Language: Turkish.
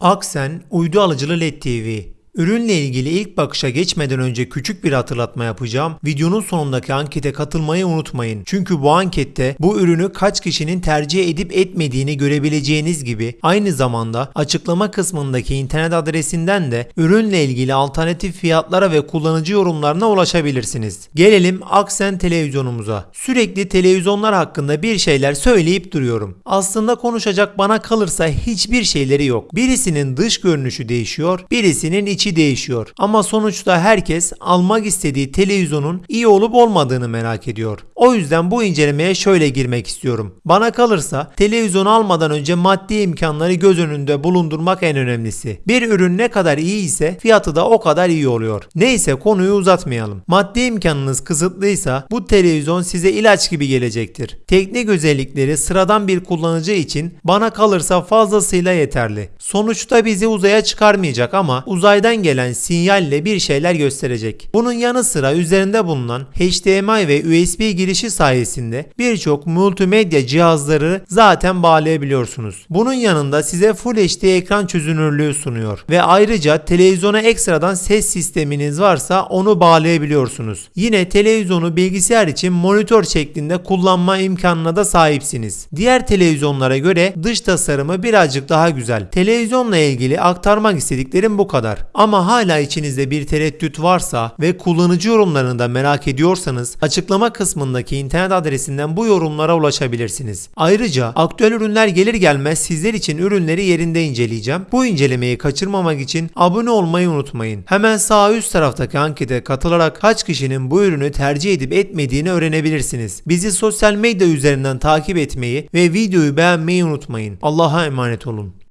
Aksen Uydu Alıcılı LED TV Ürünle ilgili ilk bakışa geçmeden önce küçük bir hatırlatma yapacağım. Videonun sonundaki ankete katılmayı unutmayın. Çünkü bu ankette bu ürünü kaç kişinin tercih edip etmediğini görebileceğiniz gibi aynı zamanda açıklama kısmındaki internet adresinden de ürünle ilgili alternatif fiyatlara ve kullanıcı yorumlarına ulaşabilirsiniz. Gelelim Aksen televizyonumuza. Sürekli televizyonlar hakkında bir şeyler söyleyip duruyorum. Aslında konuşacak bana kalırsa hiçbir şeyleri yok. Birisinin dış görünüşü değişiyor, birisinin içi değişiyor. Ama sonuçta herkes almak istediği televizyonun iyi olup olmadığını merak ediyor. O yüzden bu incelemeye şöyle girmek istiyorum. Bana kalırsa televizyon almadan önce maddi imkanları göz önünde bulundurmak en önemlisi. Bir ürün ne kadar iyi ise fiyatı da o kadar iyi oluyor. Neyse konuyu uzatmayalım. Maddi imkanınız kısıtlıysa bu televizyon size ilaç gibi gelecektir. Teknik özellikleri sıradan bir kullanıcı için bana kalırsa fazlasıyla yeterli. Sonuçta bizi uzaya çıkarmayacak ama uzaydan gelen sinyalle bir şeyler gösterecek. Bunun yanı sıra üzerinde bulunan HDMI ve USB girişi sayesinde birçok multimedya cihazları zaten bağlayabiliyorsunuz. Bunun yanında size Full HD ekran çözünürlüğü sunuyor ve ayrıca televizyona ekstradan ses sisteminiz varsa onu bağlayabiliyorsunuz. Yine televizyonu bilgisayar için monitör şeklinde kullanma imkanına da sahipsiniz. Diğer televizyonlara göre dış tasarımı birazcık daha güzel. Televizyonla ilgili aktarmak istediklerim bu kadar. Ama hala içinizde bir tereddüt varsa ve kullanıcı yorumlarını da merak ediyorsanız açıklama kısmındaki internet adresinden bu yorumlara ulaşabilirsiniz. Ayrıca aktüel ürünler gelir gelmez sizler için ürünleri yerinde inceleyeceğim. Bu incelemeyi kaçırmamak için abone olmayı unutmayın. Hemen sağ üst taraftaki ankete katılarak kaç kişinin bu ürünü tercih edip etmediğini öğrenebilirsiniz. Bizi sosyal medya üzerinden takip etmeyi ve videoyu beğenmeyi unutmayın. Allah'a emanet olun.